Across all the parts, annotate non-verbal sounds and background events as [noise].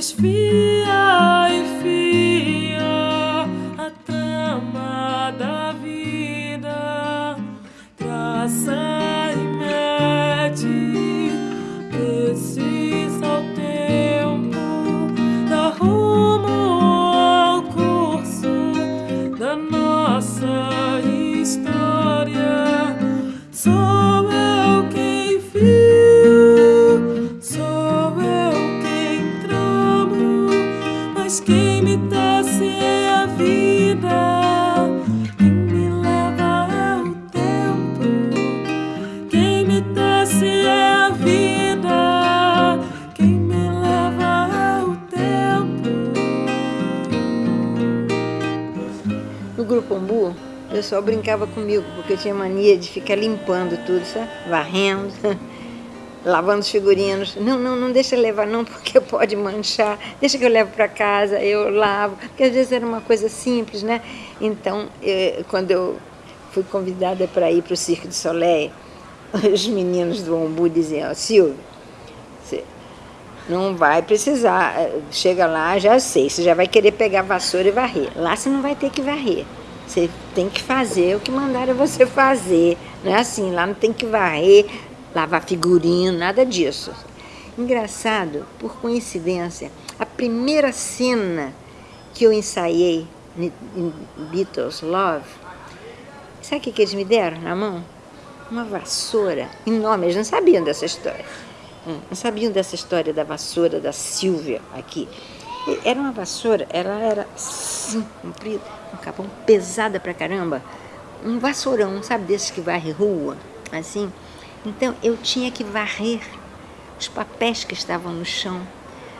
desvia e fia a trama da vida traça e mede precisa o tempo dá rumo ao curso da nossa história. Sou eu quem viu, sou eu quem tramo, mas quem me desce é a vida. Quem me leva é o tempo, quem me desce é a vida. Quem me leva é o tempo. No Grupo Umbu, o pessoal brincava comigo, porque eu tinha mania de ficar limpando tudo, sabe? Varrendo, [laughs] lavando os figurinos. Não, não, não deixa levar não, [laughs] porque pode manchar. Deixa que eu levo para casa, eu lavo. Porque às vezes era uma coisa simples, né? Então, eh, quando eu fui convidada para ir para o Circo de Soleil, [laughs] os meninos do Umbu diziam, Silvio, você não vai precisar, eh, chega lá, já sei, você já vai querer pegar vassoura e varrer. Lá você não vai ter que varrer. Você tem que fazer o que mandaram você fazer. Não é assim, lá não tem que varrer, lavar figurino, nada disso. Engraçado, por coincidência, a primeira cena que eu ensaiei em Beatles Love, sabe o que, eles me deram na mão? Uma vassoura enorme, eles não sabiam dessa história. Não sabiam dessa história da vassoura da Silvia aqui. Era uma vassoura, ela era assim, comprida, um capão pesada pra caramba. Um vassourão, sabe desses que varre rua, assim. Então eu tinha que varrer os papéis que estavam no chão,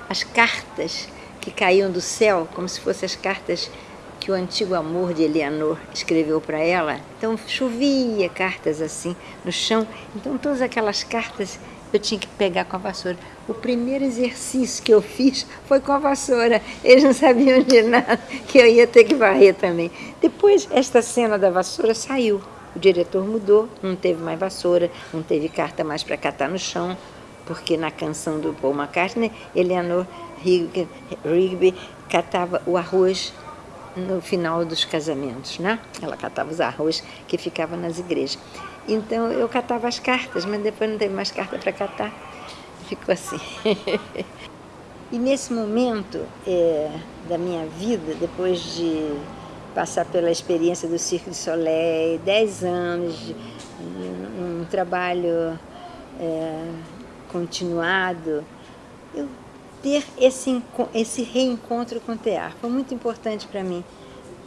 as cartas que caíam do céu, como se fossem as cartas que o antigo amor de Eleanor escreveu para ela. Então chovia cartas assim no chão. Então todas aquelas cartas eu tinha que pegar com a vassoura. O primeiro exercício que eu fiz foi com a vassoura. Eles não sabiam de nada, que eu ia ter que varrer também. Depois, esta cena da vassoura saiu. O diretor mudou, não teve mais vassoura, não teve carta mais para catar no chão, porque na canção do Paul McCartney, Eleanor Rigby catava o arroz no final dos casamentos, né? Ela catava os arroz que ficava nas igrejas. Então eu catava as cartas, mas depois não teve mais carta para catar. Ficou assim. [laughs] e nesse momento é, da minha vida, depois de passar pela experiência do Circo de Soleil, 10 anos de um trabalho é, continuado, eu ter esse, esse reencontro com o teatro foi muito importante para mim.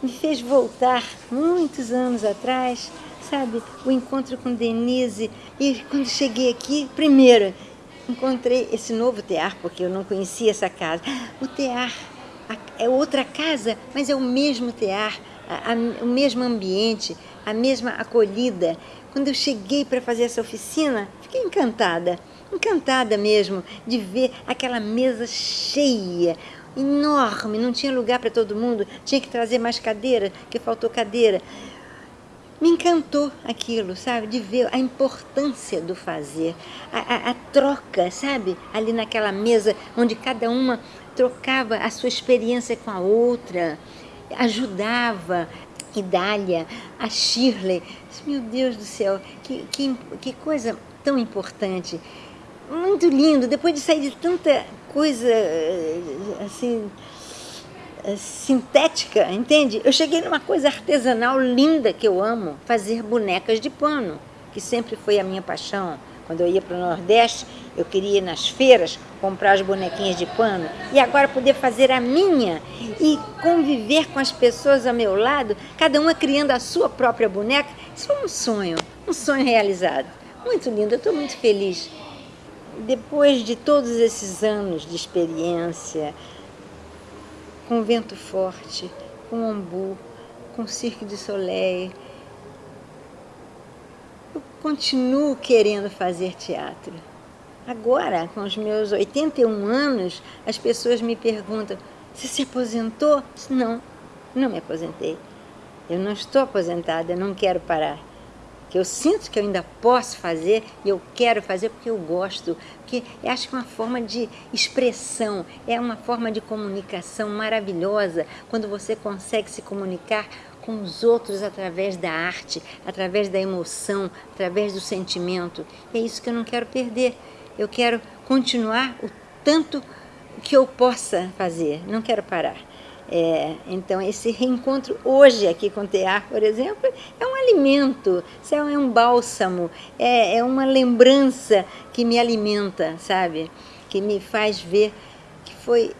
Me fez voltar muitos anos atrás, sabe, o encontro com Denise. E quando cheguei aqui, primeiro, encontrei esse novo tear, porque eu não conhecia essa casa. O tear é outra casa, mas é o mesmo tear, a, a, o mesmo ambiente, a mesma acolhida. Quando eu cheguei para fazer essa oficina, fiquei encantada, encantada mesmo de ver aquela mesa cheia, enorme, não tinha lugar para todo mundo, tinha que trazer mais cadeira, que faltou cadeira. Me encantou aquilo, sabe, de ver a importância do fazer, a, a, a troca, sabe, ali naquela mesa onde cada uma trocava a sua experiência com a outra, ajudava, Idália, a Shirley, meu Deus do céu, que, que, que coisa tão importante, muito lindo, depois de sair de tanta coisa, assim, sintética, entende? Eu cheguei numa coisa artesanal linda que eu amo, fazer bonecas de pano, que sempre foi a minha paixão. Quando eu ia para o Nordeste, eu queria ir nas feiras comprar as bonequinhas de pano e agora poder fazer a minha e conviver com as pessoas ao meu lado, cada uma criando a sua própria boneca. Isso foi um sonho, um sonho realizado. Muito lindo, eu estou muito feliz. Depois de todos esses anos de experiência, com vento forte, com ombu, com cirque de soleil, eu continuo querendo fazer teatro. Agora, com os meus 81 anos, as pessoas me perguntam, você se aposentou? Não, não me aposentei. Eu não estou aposentada, eu não quero parar. Que eu sinto que eu ainda posso fazer e eu quero fazer porque eu gosto, porque eu acho que é uma forma de expressão, é uma forma de comunicação maravilhosa quando você consegue se comunicar com os outros através da arte, através da emoção, através do sentimento. E é isso que eu não quero perder. Eu quero continuar o tanto que eu possa fazer, não quero parar. É, então, esse reencontro hoje aqui com o tear, por exemplo, é um alimento, é um bálsamo, é, é uma lembrança que me alimenta, sabe? Que me faz ver que foi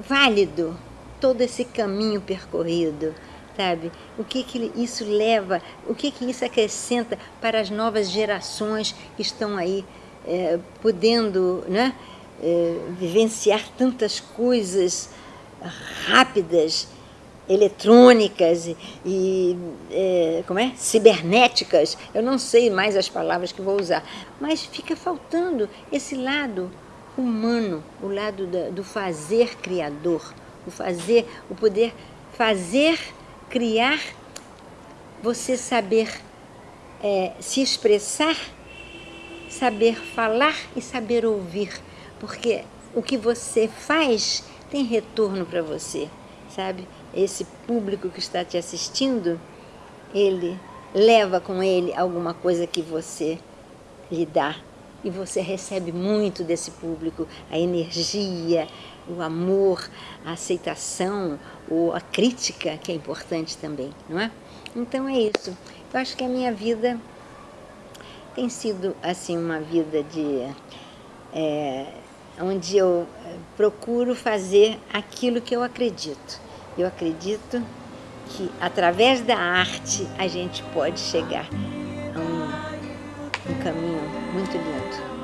válido todo esse caminho percorrido, sabe? O que, que isso leva, o que, que isso acrescenta para as novas gerações que estão aí é, podendo né, é, vivenciar tantas coisas rápidas, eletrônicas e é, como é? cibernéticas, eu não sei mais as palavras que vou usar, mas fica faltando esse lado humano, o lado da, do fazer criador, o fazer, o poder fazer, criar, você saber é, se expressar, saber falar e saber ouvir, porque o que você faz tem retorno para você, sabe? Esse público que está te assistindo, ele leva com ele alguma coisa que você lhe dá e você recebe muito desse público, a energia, o amor, a aceitação, ou a crítica, que é importante também, não é? Então é isso. Eu acho que a minha vida tem sido assim uma vida de é, onde eu eh, procuro fazer aquilo que eu acredito. Eu acredito que através da arte a gente pode chegar a um, um caminho muito lindo.